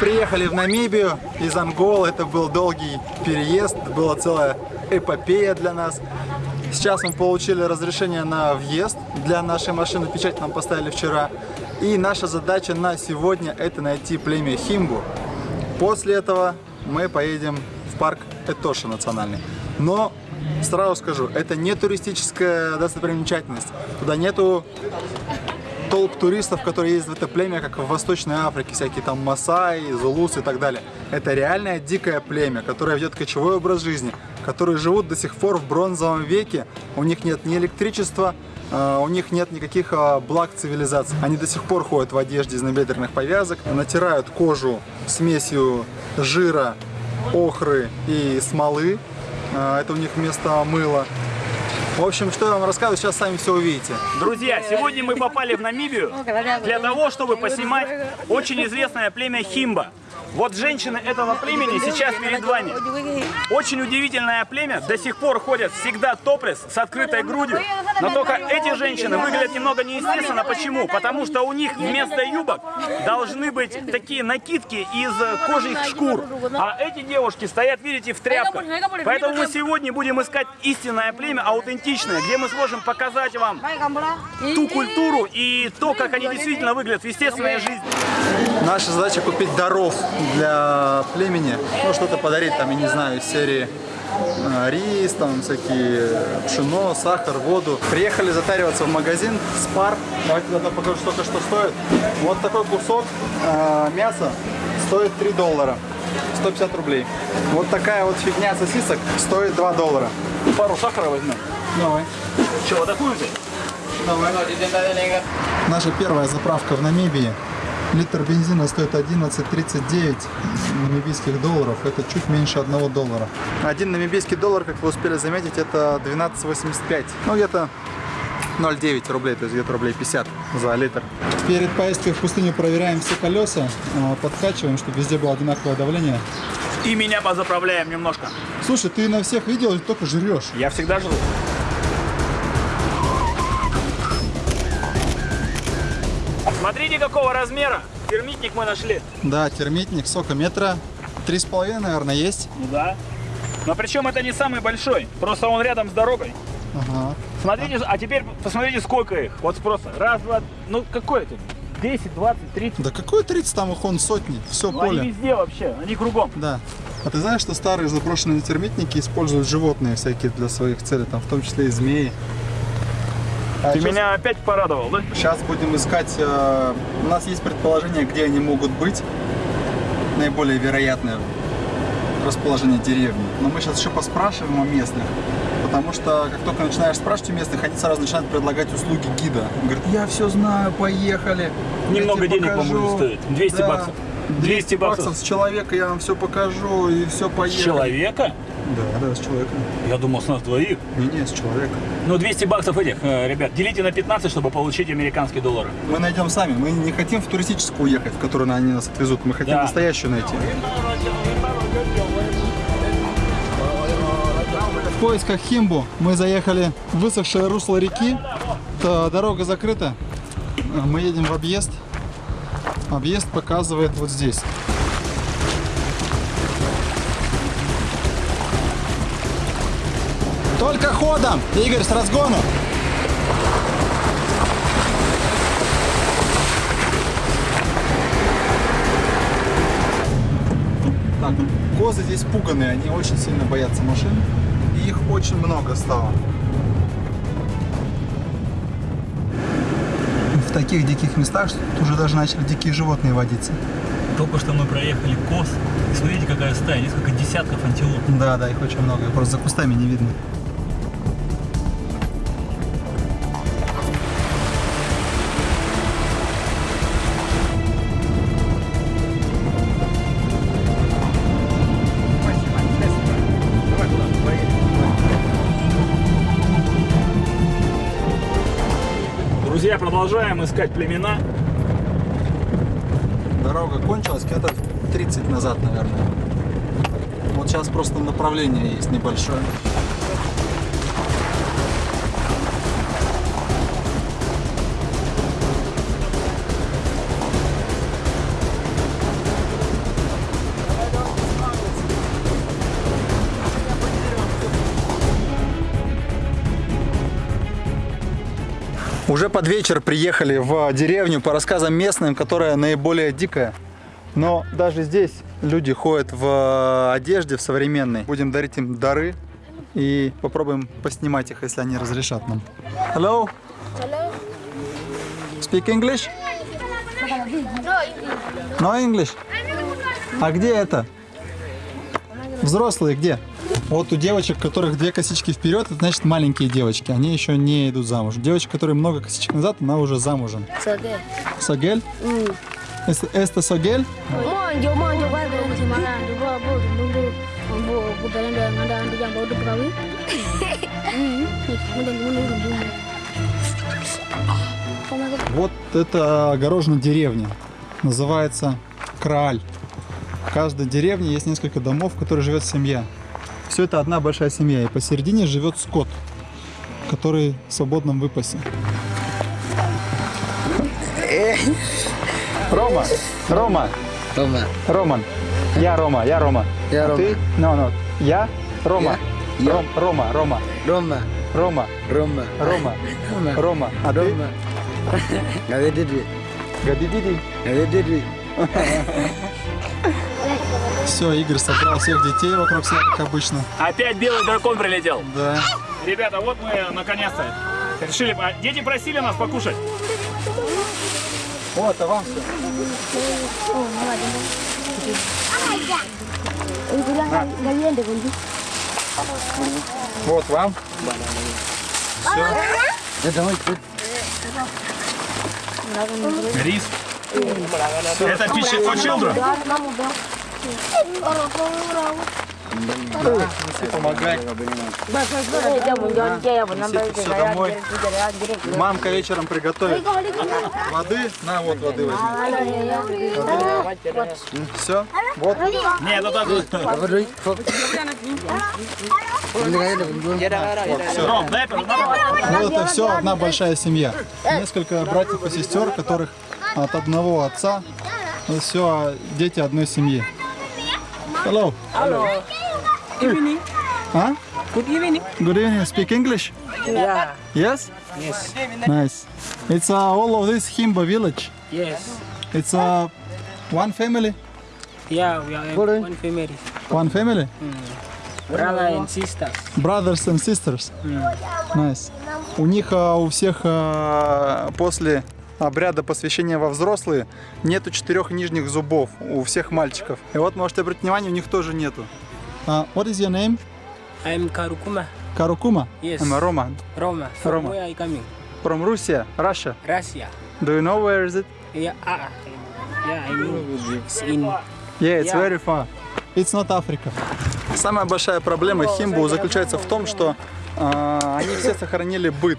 приехали в Намибию из Анголы. Это был долгий переезд, была целая эпопея для нас. Сейчас мы получили разрешение на въезд для нашей машины. Печать нам поставили вчера. И наша задача на сегодня это найти племя Химбу. После этого мы поедем в парк Этоши национальный. Но сразу скажу, это не туристическая достопримечательность. Туда нету толп туристов, которые ездят в это племя, как в Восточной Африке, всякие там Масаи, Зулусы и так далее. Это реальное дикое племя, которое ведет кочевой образ жизни, которые живут до сих пор в бронзовом веке, у них нет ни электричества, э, у них нет никаких э, благ цивилизации. Они до сих пор ходят в одежде из набедренных повязок, натирают кожу смесью жира, охры и смолы. Э, это у них вместо мыла. В общем, что я вам рассказываю, сейчас сами все увидите. Друзья, сегодня мы попали в Намибию для того, чтобы поснимать очень известное племя Химба. Вот женщины этого племени сейчас перед вами. Очень удивительное племя, до сих пор ходят всегда топлес с открытой грудью. Но только эти женщины выглядят немного неестественно. Почему? Потому что у них вместо юбок должны быть такие накидки из кожих шкур. А эти девушки стоят, видите, в тряпках. Поэтому мы сегодня будем искать истинное племя, аутентичное, где мы сможем показать вам ту культуру и то, как они действительно выглядят в естественной жизни. Наша задача купить даров для племени, ну что-то подарить там, я не знаю, из серии э, рис, там всякие пшено, сахар, воду. Приехали затариваться в магазин Спар. Давайте тогда покажу, сколько что стоит. Вот такой кусок э, мяса стоит 3 доллара. 150 рублей. Вот такая вот фигня сосисок стоит 2 доллара. Пару сахара возьмем. Давай. Че, вот такую взять? Давай. Наша первая заправка в Намибии. Литр бензина стоит 11.39 намибийских долларов. Это чуть меньше 1 доллара. Один намибийский доллар, как вы успели заметить, это 12.85. Ну, где-то 0,9 рублей, то есть где-то рублей 50 за литр. Перед поездкой в пустыню проверяем все колеса, а, подкачиваем, чтобы везде было одинаковое давление. И меня позаправляем немножко. Слушай, ты на всех видел или только жрешь? Я всегда жру. Смотрите, какого размера термитник мы нашли. Да, термитник, сколько метра? Три с половиной, наверное, есть. Ну да. Но причем это не самый большой, просто он рядом с дорогой. Ага. Смотрите, а теперь посмотрите, сколько их. Вот просто раз, два, ну какой это? 10, 20, 30. Да какой 30, там их он сотни, все Ну, поле. Они везде вообще, они кругом. Да. А ты знаешь, что старые заброшенные термитники используют животные всякие для своих целей, там в том числе и змеи. А Ты щас- меня опять порадовал, да? Сейчас будем искать, э, у нас есть предположение, где они могут быть, наиболее вероятное расположение деревни. Но мы сейчас еще поспрашиваем у местных, потому что как только начинаешь спрашивать у местных, они сразу начинают предлагать услуги гида. Он говорит, я все знаю, поехали. Немного денег вам покажу». будет стоить. 200 Да. баксов. 200 баксов с человека, я вам все покажу и все С поехали. человека? Да, да, с человеком. Я думал, с нас двоих. Не-не, с человека. Ну, 200 баксов этих, э, ребят, делите на 15, чтобы получить американские доллары. Мы найдем сами. Мы не хотим в туристическую уехать, в которую они нас отвезут. Мы хотим Да. настоящую найти. В поисках Химбу мы заехали в высохшее русло реки. Дорога закрыта. Мы едем в объезд. Объезд показывает вот здесь. Только ходом! Игорь, с разгону! Так, козы здесь пуганые, они очень сильно боятся машин. И их очень много стало. В таких диких местах уже даже начали дикие животные водиться. Только что мы проехали коз. И смотрите, какая стая, несколько десятков антилоп. Да, да, их очень много. Просто за кустами не видно. Продолжаем искать племена. Дорога кончилась где-то 30 назад, наверное. Вот сейчас просто направление есть небольшое. Уже под вечер приехали в деревню по рассказам местным, которая наиболее дикая. Но даже здесь люди ходят в одежде, в современной. Будем дарить им дары и попробуем поснимать их, если они разрешат нам. Hello? Hello. Speak English? No English? А где это? Взрослые где? Вот у девочек, у которых две косички вперед, это значит маленькие девочки. Они еще не идут замуж. Девочка, которая много косичек назад, она уже замужем. Эста ndo prawi. Mm. Ndo ndo. Вот это огорожена деревня. Называется Крааль. В каждой деревне есть несколько домов, в которых живет семья. Все это одна большая семья. И посередине живет скот, который в свободном выпасе. Рома, Рома, Рома. Роман. Я Рома, я Рома. Я А Рома. Ты? No, no. Я Рома. Я. Ром- Рома, Рома, Рома. Рома, Рома. Рома, Рома. Рома. А ты? Рома. Гадидиди. Гадидиди. Гадидиди. Все, Игорь собрал всех детей вокруг себя, как обычно. Опять белый дракон прилетел. Да. Ребята, вот мы наконец-то решили... Дети просили нас покушать. Вот, а вам все. Вот вам. Это мой путь. Рис. Это пища for children. Мамка вечером приготовит воды. На, вот воды возьми. Все. Вот. Нет, это так. Водой. Фок. Ром, дай это. Вот это все одна большая семья. Несколько братьев и сестер, которых от одного отца. Это все дети одной семьи. Hello. evening. А? Good evening. Good evening. Speak English? Yeah. Yes? Yes. Nice. It's uh, all of this Himba village. Yes. It's uh, one family. Yeah, we are one family. One family. Brother and sisters. Brothers and sisters. Nice. У них а, у всех а, после обряда посвящения во взрослые нету четырех нижних зубов у всех мальчиков. И вот можете обратить внимание, у них тоже нету. А, what is your name? I'm Karukuma. Карукума? Yes. I'm Roma. Roma. From Roma. where are you coming? From Russia, Russia. Russia. Do you know where is it? Yeah. Ah. Yeah, I know. It's in. Yeah, it's Yeah. very far. It's not Africa. Самая большая проблема химбу заключается в том, что а, они все сохранили быт,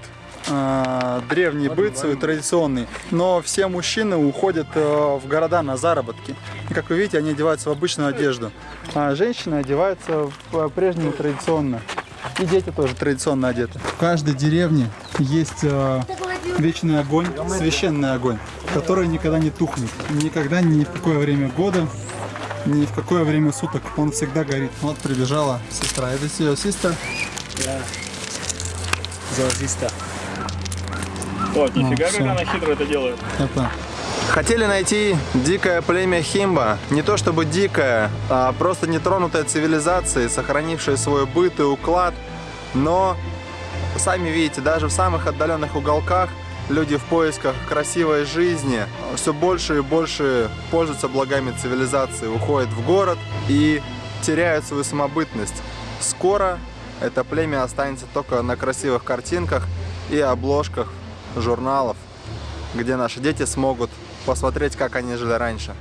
а, древний быт свой традиционный, но все мужчины уходят а, в города на заработки. И как вы видите, они одеваются в обычную одежду, а женщины одеваются по-прежнему традиционно. И дети тоже традиционно одеты. В каждой деревне есть а, вечный огонь, священный огонь, который никогда не тухнет. Никогда ни в какое время года ни в какое время суток, он всегда горит. Вот прибежала сестра. Это ее сестра. The sister. О, нифига, всё. как она хитро это делает. Это. Хотели найти дикое племя Химба. Не то чтобы дикое, а просто нетронутое цивилизацией, сохранившее свой быт и уклад. Но, сами видите, даже в самых отдаленных уголках люди в поисках красивой жизни все больше и больше пользуются благами цивилизации, уходят в город и теряют свою самобытность. Скоро это племя останется только на красивых картинках и обложках журналов, где наши дети смогут посмотреть, как они жили раньше.